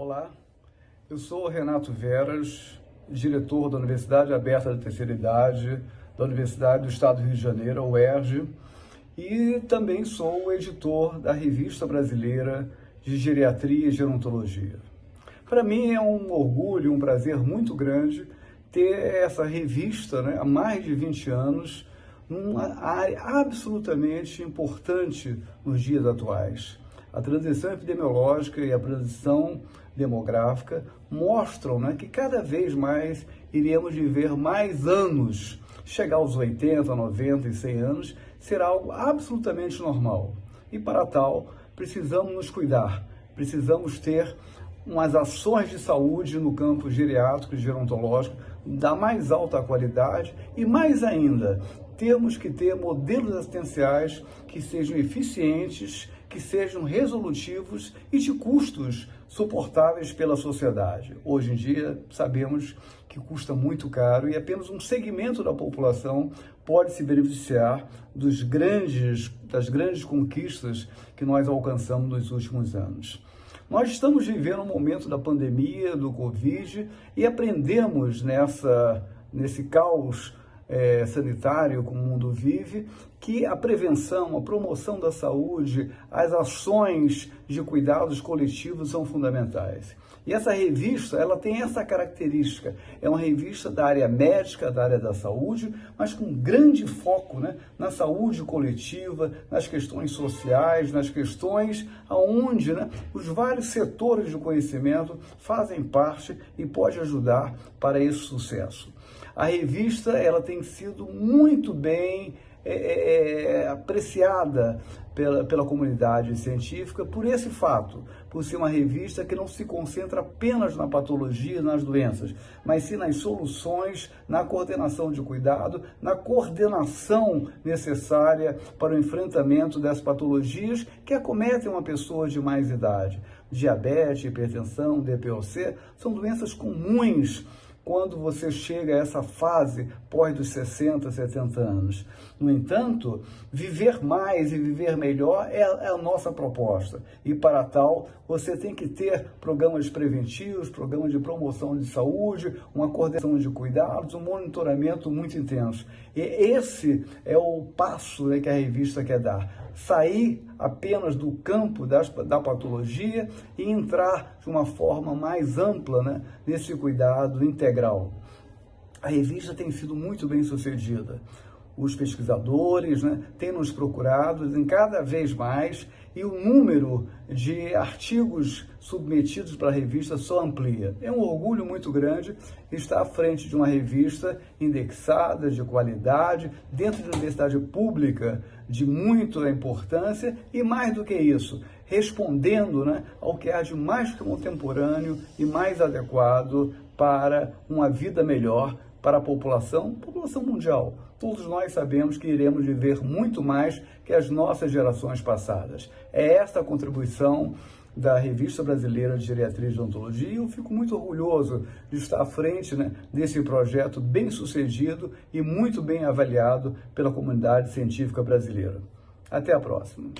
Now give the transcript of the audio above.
Olá, eu sou Renato Veras, diretor da Universidade Aberta da Terceira Idade, da Universidade do Estado do Rio de Janeiro, UERJ, e também sou editor da Revista Brasileira de Geriatria e Gerontologia. Para mim é um orgulho, um prazer muito grande ter essa revista né, há mais de 20 anos, numa área absolutamente importante nos dias atuais. A transição epidemiológica e a transição demográfica mostram né, que cada vez mais iremos viver mais anos. Chegar aos 80, 90 e 100 anos será algo absolutamente normal. E para tal, precisamos nos cuidar, precisamos ter umas ações de saúde no campo geriátrico e gerontológico da mais alta qualidade e mais ainda, temos que ter modelos assistenciais que sejam eficientes, que sejam resolutivos e de custos suportáveis pela sociedade. Hoje em dia, sabemos que custa muito caro e apenas um segmento da população pode se beneficiar dos grandes, das grandes conquistas que nós alcançamos nos últimos anos. Nós estamos vivendo um momento da pandemia, do Covid, e aprendemos nessa, nesse caos é, sanitário como o mundo vive, que a prevenção, a promoção da saúde, as ações de cuidados coletivos são fundamentais. E essa revista, ela tem essa característica, é uma revista da área médica, da área da saúde, mas com grande foco né, na saúde coletiva, nas questões sociais, nas questões aonde né, os vários setores do conhecimento fazem parte e pode ajudar para esse sucesso. A revista ela tem sido muito bem é, é, é, apreciada pela, pela comunidade científica por esse fato, por ser uma revista que não se concentra apenas na patologia, nas doenças, mas sim nas soluções, na coordenação de cuidado, na coordenação necessária para o enfrentamento das patologias que acometem uma pessoa de mais idade. Diabetes, hipertensão, DPOC são doenças comuns quando você chega a essa fase pós dos 60, 70 anos. No entanto, viver mais e viver melhor é, é a nossa proposta. E para tal, você tem que ter programas preventivos, programas de promoção de saúde, uma coordenação de cuidados, um monitoramento muito intenso. E esse é o passo né, que a revista quer dar. Sair apenas do campo das, da patologia e entrar de uma forma mais ampla né, nesse cuidado integral. A revista tem sido muito bem sucedida. Os pesquisadores né, têm nos procurado em cada vez mais e o número de artigos submetidos para a revista só amplia. É um orgulho muito grande estar à frente de uma revista indexada, de qualidade, dentro de uma universidade pública de muita importância e mais do que isso, respondendo né, ao que há de mais contemporâneo e mais adequado para uma vida melhor para a população, população mundial. Todos nós sabemos que iremos viver muito mais que as nossas gerações passadas. É esta a contribuição da Revista Brasileira de Geriatria e Odontologia e eu fico muito orgulhoso de estar à frente né, desse projeto bem sucedido e muito bem avaliado pela comunidade científica brasileira. Até a próxima.